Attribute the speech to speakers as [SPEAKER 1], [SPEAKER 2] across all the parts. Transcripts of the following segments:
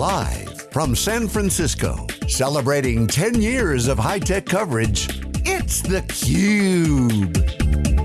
[SPEAKER 1] Live from San Francisco, celebrating 10 years of high-tech coverage, it's theCUBE.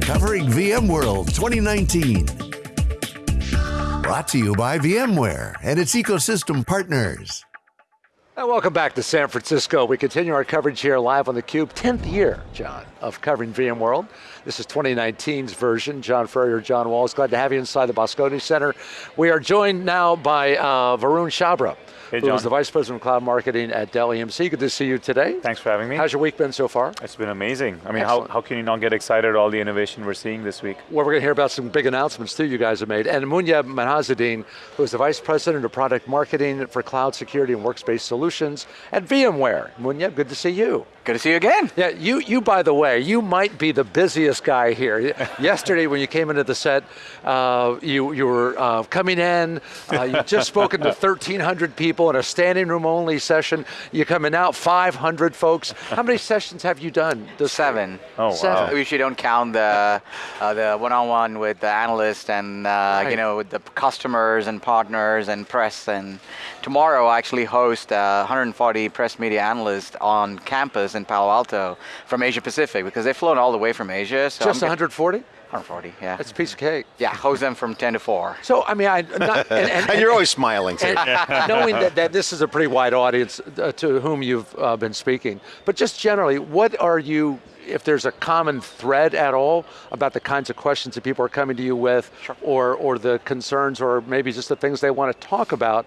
[SPEAKER 1] Covering VMworld 2019. Brought to you by VMware and its ecosystem partners.
[SPEAKER 2] And welcome back to San Francisco. We continue our coverage here live on theCUBE, 10th year, John, of covering VMworld. This is 2019's version. John Furrier, John Walls, glad to have you inside the Moscone Center. We are joined now by uh, Varun Chhabra,
[SPEAKER 3] Hey,
[SPEAKER 2] who is the Vice President of Cloud Marketing at Dell EMC. Good to see you today.
[SPEAKER 3] Thanks for having me.
[SPEAKER 2] How's your week been so far?
[SPEAKER 3] it's been amazing. I mean, how,
[SPEAKER 2] Excellent.
[SPEAKER 3] how can you not get excited at all the innovation we're seeing this week?
[SPEAKER 2] Well, we're going to hear about some big announcements too you guys have made. And Muneyb Minhazuddin, who is the Vice President of Product Marketing for Cloud Security and Workspace Solutions at VMware. Muneyb, good to see you.
[SPEAKER 4] Good to see you again.
[SPEAKER 2] Yeah, you, you by the way, you might be the busiest guy here. Yesterday when you came into the set, uh, you, you were uh, coming in, uh, you just spoken to 1,300 people in a standing room only session. You're coming out, 500 folks. How many sessions have you done? this-
[SPEAKER 4] Seven.
[SPEAKER 3] Oh, wow.
[SPEAKER 4] We usually don't count the uh, the one-on-one with the analyst and uh,
[SPEAKER 2] Right.
[SPEAKER 4] you know with the customers and partners and press. And tomorrow I actually host uh, 140 press media analysts on campus in Palo Alto from Asia Pacific because they've flown all the way from Asia. So
[SPEAKER 2] Just 140?
[SPEAKER 4] 140. Yeah.
[SPEAKER 2] That's a piece of cake.
[SPEAKER 4] yeah. Host them from 10 to 4.
[SPEAKER 2] So, I mean, I, not, and, and,
[SPEAKER 5] And you're always smiling too.
[SPEAKER 2] and knowing that, that this is a pretty wide audience uh, to whom you've uh, been speaking, but just generally, what are you, if there's a common thread at all about the kinds of questions that people are coming to you with, or, or the concerns, or maybe just the things they want to talk about,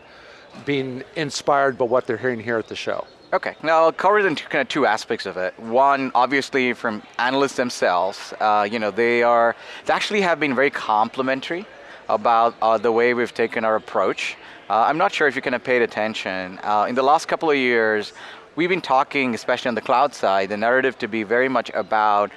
[SPEAKER 2] being inspired by what they're hearing here at the show?
[SPEAKER 4] Okay, now I'll cover it into kind of two aspects of it. One, obviously from analysts themselves, uh, you know, they are, they actually have been very complimentary about uh, the way we've taken our approach. Uh, I'm not sure if you kind of paid attention. Uh, in the last couple of years, we've been talking, especially on the cloud side, the narrative to be very much about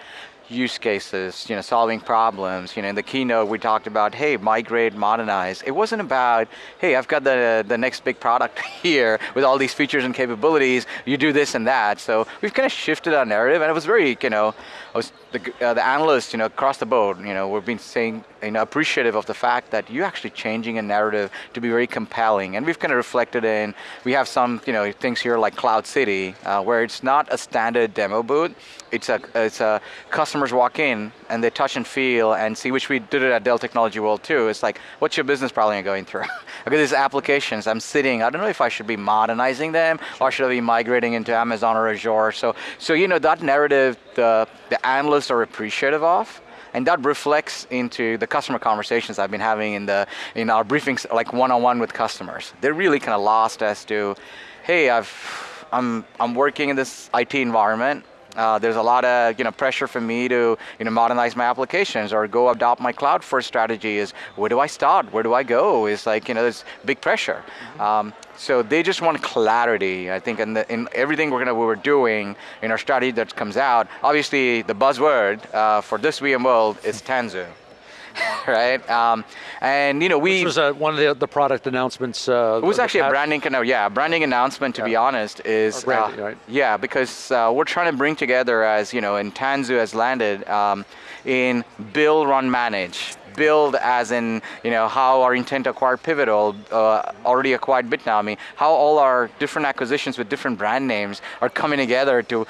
[SPEAKER 4] use cases, you know, solving problems. You know, in the keynote we talked about, hey, migrate, modernize. It wasn't about, hey, I've got the the next big product here with all these features and capabilities. You do this and that. So we've kind of shifted our narrative, and it was very, you know, was the uh, the analysts, you know, across the board, you know, we've been saying, you know, appreciative of the fact that you're actually changing a narrative to be very compelling, and we've kind of reflected in. We have some, you know, things here like Cloud City, uh, where it's not a standard demo booth. It's a it's a customers walk in and they touch and feel and see, which we did it at Dell Technology World too. It's like, what's your business problem going through? okay, these applications, I'm sitting, I don't know if I should be modernizing them or should I be migrating into Amazon or Azure. So, so you know, that narrative, the, the analysts are appreciative of. And that reflects into the customer conversations I've been having in the in our briefings, like one-on-one with customers. They're really kind of lost as to, hey, I've I'm I'm working in this IT environment. Uh, there's a lot of you know pressure for me to you know modernize my applications or go adopt my cloud first strategy. Is where do I start? Where do I go? Is like you know there's big pressure. Um, so they just want clarity. I think in, the, in everything we're gonna we were doing in our strategy that comes out. Obviously the buzzword uh, for this VMworld is Tanzu, right? Um, and you know we
[SPEAKER 2] This was uh, one of the, the product announcements. Uh,
[SPEAKER 4] it was actually a branding kind of yeah, a branding announcement to be honest is
[SPEAKER 2] branding,
[SPEAKER 4] uh,
[SPEAKER 2] right.
[SPEAKER 4] yeah because uh, we're trying to bring together as you know and Tanzu has landed um, in build, run, manage. Build as in you know how our intent acquired acquire Pivotal uh, already acquired Bitnami, how all our different acquisitions with different brand names are coming together to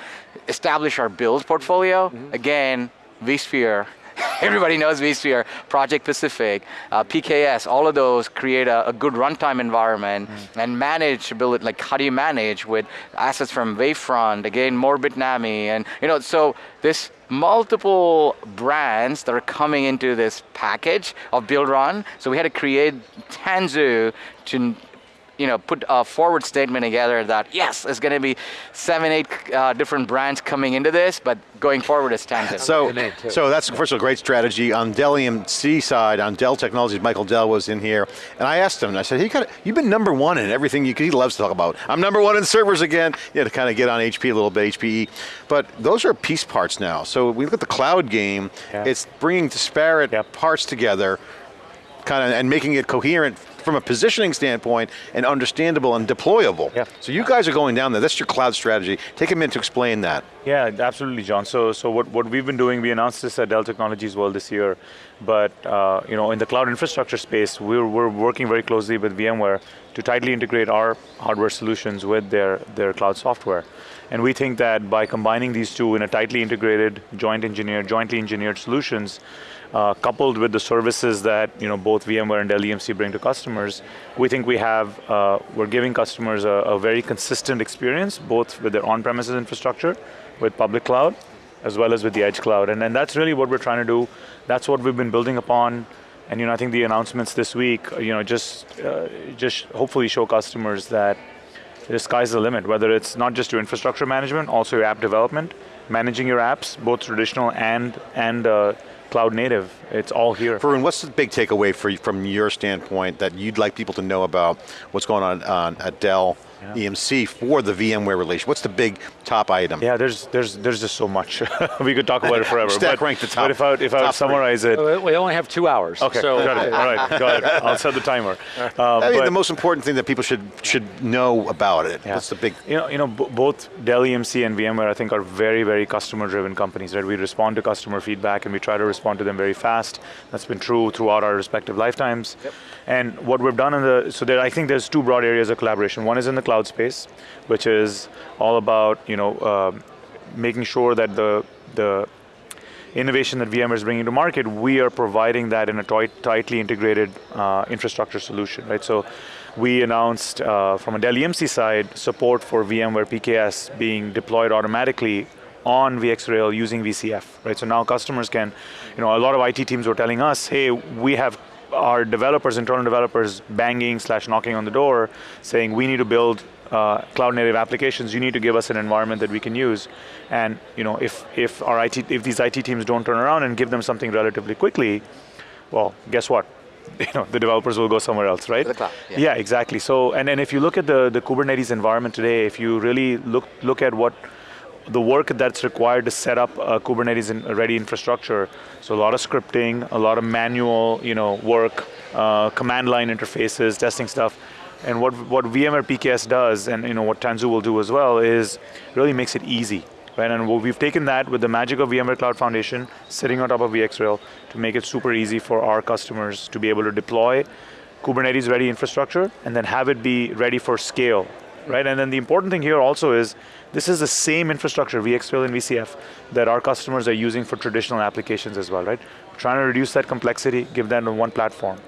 [SPEAKER 4] establish our build portfolio.
[SPEAKER 2] Mm-hmm.
[SPEAKER 4] Again, vSphere Everybody knows vSphere, Project Pacific, uh, PKS, all of those create a, a good runtime environment and manage, build it, like how do you manage with assets from Wavefront, again, more Bitnami, and you know, so this multiple brands that are coming into this package of build run. So we had to create Tanzu to you know, put a forward statement together that yes, it's going to be seven, eight uh, different brands coming into this, but going forward it's Tanzu.
[SPEAKER 5] So,
[SPEAKER 2] the name,
[SPEAKER 5] so that's first of all great strategy on Dell EMC side. On Dell Technologies, Michael Dell was in here, and I asked him. I said, "He got you've been number one in everything. You, he loves to talk about. I'm number one in servers again. Yeah, to kind of get on HP a little bit, HPE. But those are piece parts now. So we look at the cloud game.
[SPEAKER 3] Yeah.
[SPEAKER 5] It's bringing disparate
[SPEAKER 3] Yep.
[SPEAKER 5] parts together, kind of, and making it coherent from a positioning standpoint and understandable and deployable.
[SPEAKER 3] Yeah.
[SPEAKER 5] So you guys are going down there. That's your cloud strategy. Take a minute to explain that.
[SPEAKER 3] Yeah, absolutely, John. So, so what, what we've been doing, we announced this at Dell Technologies World this year, but uh, you know, in the cloud infrastructure space, we're, we're working very closely with VMware to tightly integrate our hardware solutions with their, their cloud software. And we think that by combining these two in a tightly integrated, joint engineered, jointly engineered solutions, uh, coupled with the services that you know both VMware and Dell EMC bring to customers, we think we have uh, we're giving customers a, a, very consistent experience, both with their on-premises infrastructure, with public cloud, as well as with the edge cloud, and, and that's really what we're trying to do. That's what we've been building upon, and you know I think the announcements this week, you know, just uh, just hopefully show customers that the sky's the limit. Whether it's not just your infrastructure management, also your app development, managing your apps, both traditional and and uh, cloud native. It's all here.
[SPEAKER 5] Varun, what's the big takeaway for, from your standpoint that you'd like people to know about what's going on, on at Dell yeah. EMC for the VMware relation? What's the big top item?
[SPEAKER 3] Yeah, there's there's there's just so much. we could talk about it forever.
[SPEAKER 5] Stack
[SPEAKER 3] but,
[SPEAKER 5] rank the top.
[SPEAKER 3] But if I if I would summarize
[SPEAKER 2] three. it, we only have two hours.
[SPEAKER 3] Okay,
[SPEAKER 2] so
[SPEAKER 3] got it. All right, got it. I'll set the timer.
[SPEAKER 5] Um, I mean, the most important thing that people should should know about it. Yeah. What's the big?
[SPEAKER 3] You know, you know, both Dell EMC and VMware, I think, are very very customer-driven companies. Right, we respond to customer feedback and we try to respond to them very fast. That's been true throughout our respective lifetimes. Yep. And what we've done in the so there, I think there's two broad areas of collaboration. One is in the cloud space which is all about you know uh, making sure that the the innovation that VMware is bringing to market, we are providing that in a tightly integrated uh, infrastructure solution, right? So we announced uh, from a Dell EMC side support for VMware PKS being deployed automatically on VxRail using VCF, right? So now customers can, you know, a lot of IT teams were telling us, hey, we have our developers, internal developers, banging slash knocking on the door, saying we need to build uh, cloud native applications, you need to give us an environment that we can use. And you know, if if our IT, if these IT teams don't turn around and give them something relatively quickly, well, guess what? You know, the developers will go somewhere else, right?
[SPEAKER 4] Cloud,
[SPEAKER 3] yeah. yeah. exactly. So, and then if you look at the the Kubernetes environment today, if you really look look at what the work that's required to set up a Kubernetes in, ready infrastructure. So a lot of scripting, a lot of manual, you know, work, uh, command line interfaces, testing stuff. And what, what VMware PKS does, and you know what Tanzu will do as well, is really makes it easy. Right? And we've taken that with the magic of VMware Cloud Foundation, sitting on top of VxRail, to make it super easy for our customers to be able to deploy Kubernetes ready infrastructure, and then have it be ready for scale. Right? And then the important thing here also is, this is the same infrastructure, VxRail and VCF, that our customers are using for traditional applications as well, right? Trying to reduce that complexity, give on one platform.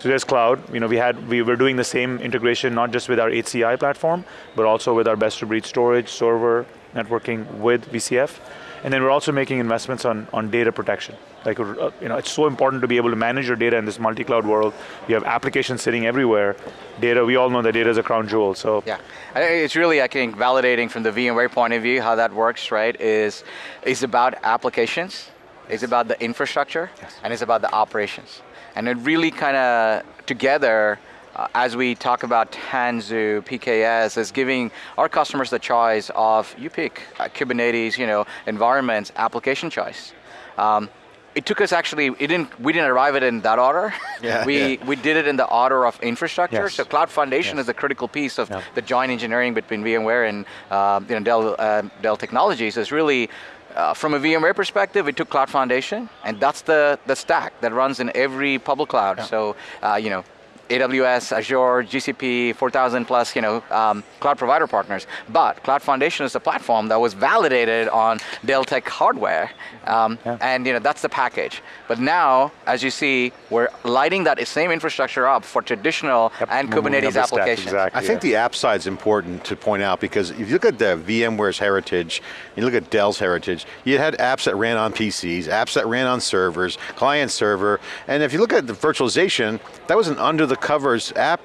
[SPEAKER 3] So there's cloud. You know, we had we were doing the same integration not just with our HCI platform, but also with our best-of-breed storage, server, networking with VCF, and then we're also making investments on on data protection. Like uh, you know, it's so important to be able to manage your data in this multi-cloud world. You have applications sitting everywhere. Data, we all know that data is a crown jewel. So
[SPEAKER 4] yeah, it's really I think validating from the VMware point of view how that works. Right? Is is about applications. It's about the infrastructure, yes. and it's about the operations. And it really kind of together, uh, as we talk about Tanzu, PKS, is giving our customers the choice of, you pick uh, Kubernetes, you know, environments, application choice. Um, it took us actually, it didn't, we didn't arrive at it in that order. Yeah, we, yeah. we did it in the order of infrastructure. Yes. So Cloud Foundation yes. is a critical piece of yeah. the joint engineering between VMware and uh, you know, Dell, uh, Dell Technologies is really uh, from a VMware perspective, we took Cloud Foundation, and that's the, the stack that runs in every public cloud. So, uh, you know, AWS, Azure, GCP, 4,000 plus, you know, um, cloud provider partners. But Cloud Foundation is a platform that was validated on Dell Tech hardware, um, yeah. and you know that's the package. But now, as you see, we're lighting that same infrastructure up for traditional yep. and Kubernetes applications.
[SPEAKER 5] Exactly, I think the app side is important to point out because if you look at the VMware's heritage, you look at Dell's heritage, you had apps that ran on PCs, apps that ran on servers, client server, and if you look at the virtualization, that was an under the covers app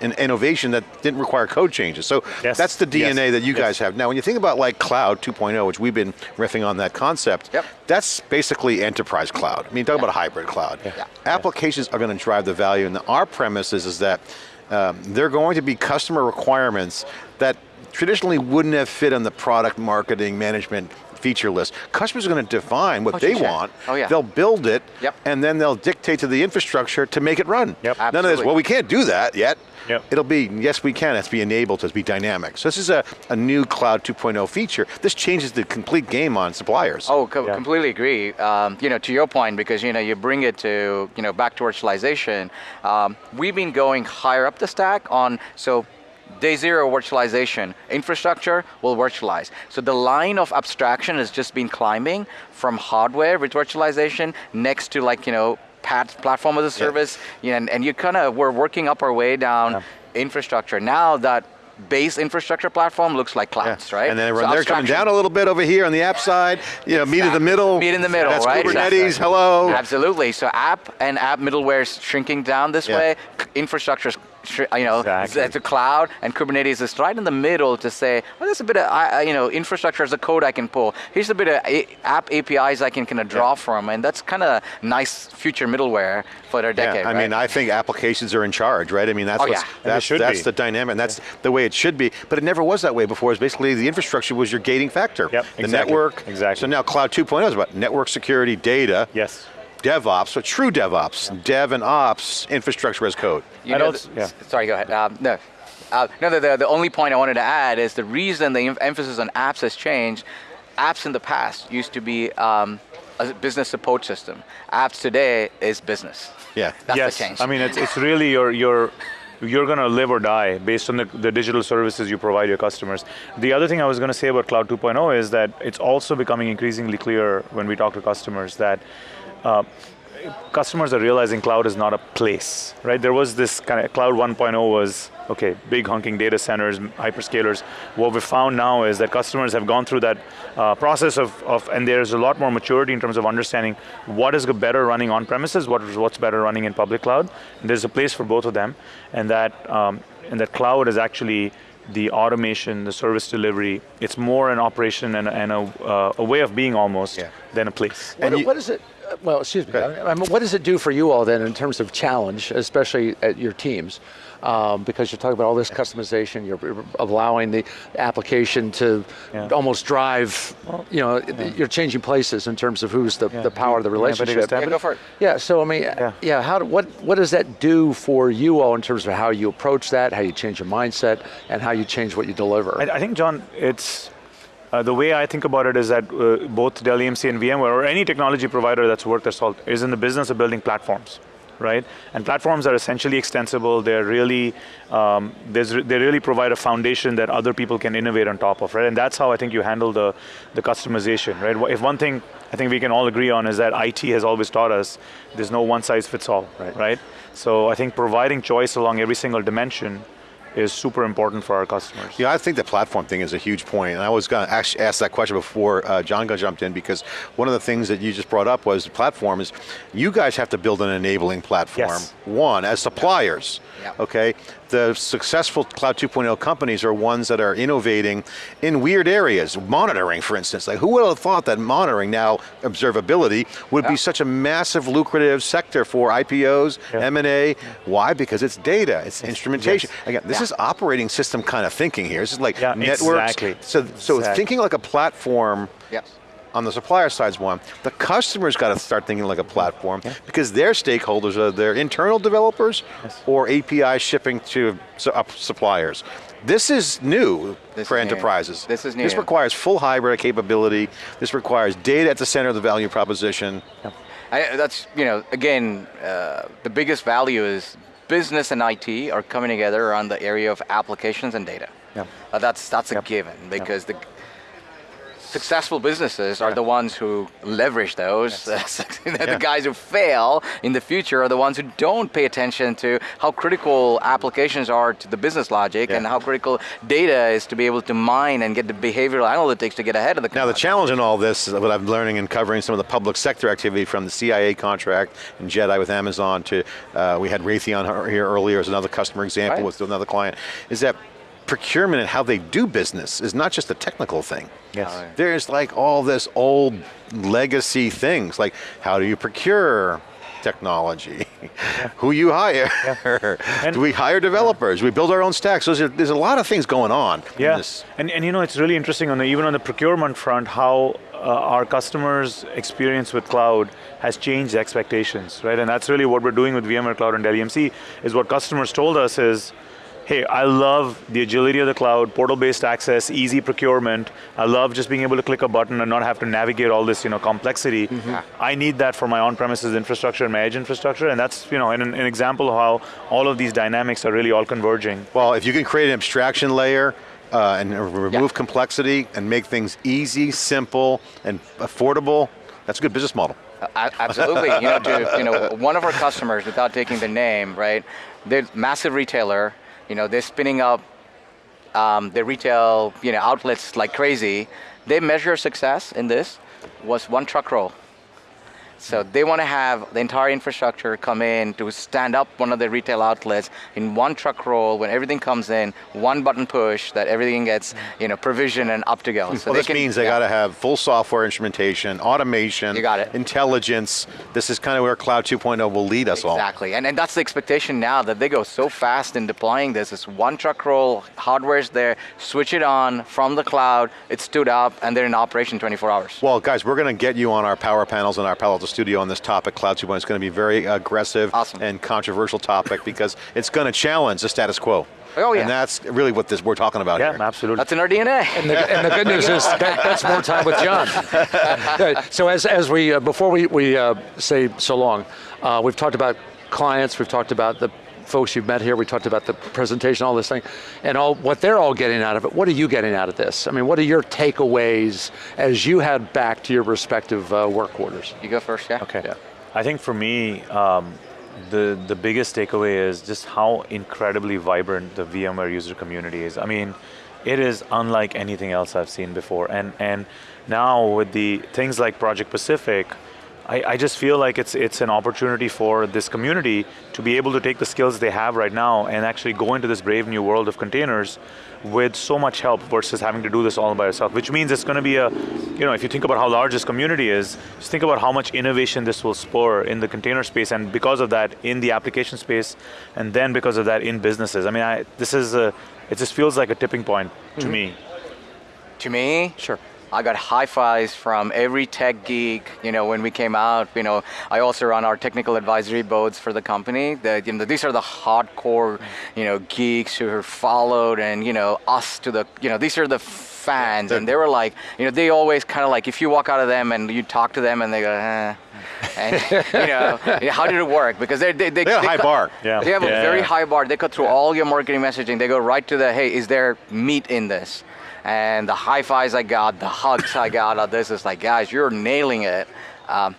[SPEAKER 5] and innovation that didn't require code changes. So yes. that's the DNA yes. that you guys have. Now when you think about like cloud 2.0, which we've been riffing on that concept,
[SPEAKER 4] yep.
[SPEAKER 5] that's basically enterprise cloud. I mean, talk about a hybrid cloud.
[SPEAKER 4] Yeah.
[SPEAKER 5] Applications are going to drive the value and our premise is, is that um, they're going to be customer requirements that traditionally wouldn't have fit on the product marketing management feature list. Customers are going to define what
[SPEAKER 4] Oh,
[SPEAKER 5] they want.
[SPEAKER 4] Oh, yeah.
[SPEAKER 5] They'll build it,
[SPEAKER 4] Yep.
[SPEAKER 5] and then they'll dictate to the infrastructure to make it run.
[SPEAKER 3] Yep.
[SPEAKER 5] None of this,
[SPEAKER 4] Absolutely.
[SPEAKER 5] well, we can't do that yet.
[SPEAKER 3] Yep.
[SPEAKER 5] It'll be, yes, we can, it's be enabled to be dynamic. So this is a, a new Cloud 2.0 feature. This changes the complete game on suppliers.
[SPEAKER 4] Oh, co-
[SPEAKER 3] Yeah.
[SPEAKER 4] completely agree. Um, you know, to your point, because you know, you bring it to you know back to virtualization. Um, we've been going higher up the stack on so. Day zero virtualization, infrastructure will virtualize. So the line of abstraction has just been climbing from hardware with virtualization next to like, you know, platform as a service, you know, and, and you kind of, we're working up our way down infrastructure. Now that base infrastructure platform looks like clouds, right?
[SPEAKER 5] And then
[SPEAKER 4] So
[SPEAKER 5] they're coming down a little bit over here on the app side. You know, meet in the middle.
[SPEAKER 4] Meet in the middle,
[SPEAKER 5] That's
[SPEAKER 4] right?
[SPEAKER 5] Kubernetes.
[SPEAKER 4] Exactly.
[SPEAKER 5] Hello.
[SPEAKER 4] Absolutely. So app and app middleware is shrinking down this
[SPEAKER 5] Yeah.
[SPEAKER 4] way. Infrastructure, you know,
[SPEAKER 3] Exactly.
[SPEAKER 4] it's a cloud, and Kubernetes is right in the middle to say, well, there's a bit of, I- I- you know, infrastructure as a code I can pull. Here's a bit of app APIs I can kind of draw from, and that's kind of nice future middleware for their decade.
[SPEAKER 5] Yeah, I mean. I think applications are in charge, right? I mean, that's
[SPEAKER 4] Oh, yeah.
[SPEAKER 5] That's,
[SPEAKER 3] should
[SPEAKER 5] that's
[SPEAKER 3] be.
[SPEAKER 5] the dynamic, and that's the way it should be. But it never was that way before. It's basically the infrastructure was your gating factor.
[SPEAKER 3] Yep,
[SPEAKER 5] the
[SPEAKER 3] exactly,
[SPEAKER 5] network.
[SPEAKER 3] exactly.
[SPEAKER 5] So now Cloud 2.0 is about network security, data,
[SPEAKER 3] Yes.
[SPEAKER 5] DevOps, so true DevOps, Dev and Ops, infrastructure as code.
[SPEAKER 4] You know,
[SPEAKER 3] also-
[SPEAKER 4] th-
[SPEAKER 3] yeah.
[SPEAKER 4] Sorry, go ahead. Um, no. Uh, no, the, the, the only point I wanted to add is the reason the em- emphasis on apps has changed. Apps in the past used to be um, a business support system. Apps today is business.
[SPEAKER 5] Yeah.
[SPEAKER 4] That's
[SPEAKER 3] yes.
[SPEAKER 4] the change.
[SPEAKER 3] I mean, it's, it's really your, your, you're going to live or die based on the, the digital services you provide your customers. The other thing I was going to say about Cloud 2.0 is that it's also becoming increasingly clear when we talk to customers that uh, customers are realizing cloud is not a place, right? There was this kind of cloud 1.0 was okay, big hunking data centers, hyperscalers. What we found now is that customers have gone through that uh, process of, of, and there's a lot more maturity in terms of understanding what is better running on premises, what is what's better running in public cloud. And there's a place for both of them, and that um, and that cloud is actually the automation, the service delivery. It's more an operation and, a- and a, uh, a way of being almost
[SPEAKER 5] Yeah.
[SPEAKER 3] than a place.
[SPEAKER 2] What,
[SPEAKER 5] you-
[SPEAKER 2] what is it? Uh, Well, excuse me. I mean, what does it do for you all then in terms of challenge, especially at your teams? Um, because you're talking about all this customization, you're you're allowing the application to
[SPEAKER 3] Yeah.
[SPEAKER 2] almost drive. You know, you're changing places in terms of who's the,
[SPEAKER 3] Yeah.
[SPEAKER 2] the power of the
[SPEAKER 3] You wanna take a
[SPEAKER 2] relationship.
[SPEAKER 3] stab
[SPEAKER 4] yeah, go for it.
[SPEAKER 2] Yeah, so I mean, yeah, how do, what what does that do for you all in terms of how you approach that, how you change your mindset, and how you change what you deliver?
[SPEAKER 3] I, I think, John, it's uh, the way I think about it is that uh, both Dell EMC and VMware, or any technology provider that's worth their salt, is in the business of building platforms, right? And platforms are essentially extensible. They're really, um, they really provide a foundation that other people can innovate on top of, right? And that's how I think you handle the the customization, right? If one thing I think we can all agree on is that IT has always taught us there's no one size fits all,
[SPEAKER 2] Right.
[SPEAKER 3] right? So I think providing choice along every single dimension is super important for our customers.
[SPEAKER 5] Yeah, I think the platform thing is a huge point, and I was going to actually ask that question before uh, John got jumped in because one of the things that you just brought up was the platform is you guys have to build an enabling platform.
[SPEAKER 3] Yes.
[SPEAKER 5] One as suppliers,
[SPEAKER 4] Yeah.
[SPEAKER 5] okay. The successful Cloud 2.0 companies are ones that are innovating in weird areas. Monitoring, for instance, like who would have thought that monitoring now observability would be such a massive lucrative sector for IPOs,
[SPEAKER 3] Yeah.
[SPEAKER 5] M&A? Why? Because it's data, it's instrumentation.
[SPEAKER 3] Yes.
[SPEAKER 5] Again, this
[SPEAKER 4] Yeah.
[SPEAKER 5] is operating system kind of thinking here. This is like
[SPEAKER 3] Yeah,
[SPEAKER 5] networks.
[SPEAKER 3] exactly.
[SPEAKER 5] So, so
[SPEAKER 3] Exactly.
[SPEAKER 5] thinking like a platform
[SPEAKER 4] Yes.
[SPEAKER 5] on the supplier side's one. The customer's got to start thinking like a platform because their stakeholders are their internal developers or API shipping to suppliers. This is new
[SPEAKER 4] This
[SPEAKER 5] for
[SPEAKER 4] is new.
[SPEAKER 5] enterprises.
[SPEAKER 4] This is new.
[SPEAKER 5] This requires full hybrid capability. This requires data at the center of the value proposition.
[SPEAKER 4] I, that's you know again uh, the biggest value is business and IT are coming together around the area of applications and data.
[SPEAKER 3] Yeah.
[SPEAKER 4] Uh, that's that's a given because the successful businesses are the ones who leverage those. the
[SPEAKER 5] Yeah.
[SPEAKER 4] guys who fail in the future are the ones who don't pay attention to how critical applications are to the business logic
[SPEAKER 5] Yeah.
[SPEAKER 4] and how critical data is to be able to mine and get the behavioral analytics to get ahead of the
[SPEAKER 5] Now the challenge in all this, is what I'm learning and covering some of the public sector activity from the CIA contract and Jedi with Amazon to, uh, we had Raytheon here earlier as another customer example
[SPEAKER 4] Right.
[SPEAKER 5] with another client, is that procurement and how they do business is not just a technical thing.
[SPEAKER 3] Yes.
[SPEAKER 4] Oh, yeah.
[SPEAKER 5] There's like all this old legacy things, like how do you procure, technology. Who you hire?
[SPEAKER 3] And-
[SPEAKER 5] Do we hire developers? We build our own stacks. So there's a, there's a lot of things going on. in
[SPEAKER 3] Yeah,
[SPEAKER 5] this.
[SPEAKER 3] and, and you know, it's really interesting on the, even on the procurement front, how uh, our customers' experience with cloud has changed expectations, right? And that's really what we're doing with VMware Cloud and Dell EMC, is what customers told us is, hey, I love the agility of the cloud, portal-based access, easy procurement. I love just being able to click a button and not have to navigate all this, you know, complexity. I need that for my on-premises infrastructure and my edge infrastructure, and that's, you know, an, an example of how all of these dynamics are really all converging.
[SPEAKER 5] Well, if you can create an abstraction layer uh, and remove
[SPEAKER 4] Yeah.
[SPEAKER 5] complexity and make things easy, simple, and affordable, that's a good business model.
[SPEAKER 4] A- Absolutely. You know, to, you know, one of our customers, without taking the name, right? They're massive retailer. You know, they're spinning up um, their retail, you know, outlets like crazy. They measure success in this was one truck roll. So they want to have the entire infrastructure come in to stand up one of the retail outlets in one truck roll when everything comes in, one button push that everything gets, you know, provision and up to go. So
[SPEAKER 5] well, this
[SPEAKER 4] can-
[SPEAKER 5] means they
[SPEAKER 4] yeah.
[SPEAKER 5] got to have full software instrumentation, automation,
[SPEAKER 4] You got it.
[SPEAKER 5] intelligence. This is kind of where Cloud 2.0 will lead us all.
[SPEAKER 4] Exactly, and, and that's the expectation now that they go so fast in deploying this. It's one truck roll, hardware's there, switch it on from the cloud, it stood up, and they're in operation 24 hours.
[SPEAKER 5] Well, guys, we're going to get you on our power panels and our Palo Alto studio on this topic. Cloud 2.0 is going to be a very aggressive
[SPEAKER 4] Awesome.
[SPEAKER 5] and controversial topic because it's going to challenge the status quo.
[SPEAKER 4] Oh, yeah.
[SPEAKER 5] And that's really what this we're talking about
[SPEAKER 3] Yeah,
[SPEAKER 5] here.
[SPEAKER 3] absolutely.
[SPEAKER 4] That's in our DNA.
[SPEAKER 2] And the, and the good news is that, that's more time with John. So as, as we, uh, before we, we uh, say so long, uh, we've talked about clients, we've talked about the folks you've met here, we talked about the presentation, all this thing, and all what they're all getting out of it. What are you getting out of this? I mean, what are your takeaways as you head back to your respective uh, work quarters?
[SPEAKER 4] You go first, yeah?
[SPEAKER 3] Okay. Yeah. I think for me, um, the the biggest takeaway is just how incredibly vibrant the VMware user community is. I mean, it is unlike anything else I've seen before. And and now with the things like Project Pacific, I, I just feel like it's it's an opportunity for this community to be able to take the skills they have right now and actually go into this brave new world of containers with so much help versus having to do this all by yourself, which means it's going to be a, you know, if you think about how large this community is, just think about how much innovation this will spur in the container space, and because of that, in the application space, and then because of that, in businesses. I mean, I, this is a, it just feels like a tipping point to mm-hmm. me.
[SPEAKER 4] To me,
[SPEAKER 2] Sure.
[SPEAKER 4] I got high fives from every tech geek. You know, when we came out, you know, I also run our technical advisory boards for the company. The, you know, these are the hardcore, you know, geeks who are followed, and you know, us to the, you know, these are the fans, and they were like, you know, they always kind of like, if you walk out of them and you talk to them, and they go, eh. and you know, how did it work? Because they're, they they
[SPEAKER 5] They got a high
[SPEAKER 4] cut-
[SPEAKER 5] bar.
[SPEAKER 3] Yeah.
[SPEAKER 4] They have a
[SPEAKER 3] Yeah.
[SPEAKER 4] very high bar. They cut through all your marketing messaging. They go right to the, hey, is there meat in this? And the high fives I got, the hugs I got of this is like, guys, you're nailing it. Um,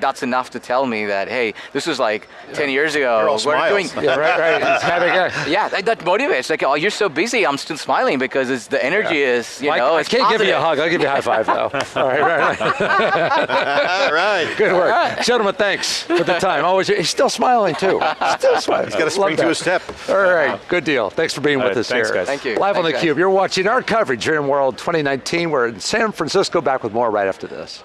[SPEAKER 4] that's enough to tell me that, hey, this was like 10 years ago.
[SPEAKER 5] You're all
[SPEAKER 4] We're doing,
[SPEAKER 2] Yeah, right, right. It's having a,
[SPEAKER 4] yeah, that, that motivates. Like, oh, you're so busy. I'm still smiling because it's the energy is, you
[SPEAKER 2] Mike,
[SPEAKER 4] know,
[SPEAKER 2] I
[SPEAKER 4] it's
[SPEAKER 2] can't give you a hug. I'll give you a high five though. All right, right, right.
[SPEAKER 5] All right.
[SPEAKER 2] Good work, gentlemen. Thanks for the time. Always, he's still smiling too. Still smiling.
[SPEAKER 5] He's got to spring to a step.
[SPEAKER 2] All right, good deal. Thanks for being
[SPEAKER 3] All
[SPEAKER 2] with
[SPEAKER 3] right,
[SPEAKER 2] us
[SPEAKER 3] thanks,
[SPEAKER 2] here.
[SPEAKER 3] guys.
[SPEAKER 4] Thank you.
[SPEAKER 2] Live on
[SPEAKER 4] Thanks,
[SPEAKER 2] theCUBE. You're watching our coverage here in World 2019. We're in San Francisco. Back with more right after this.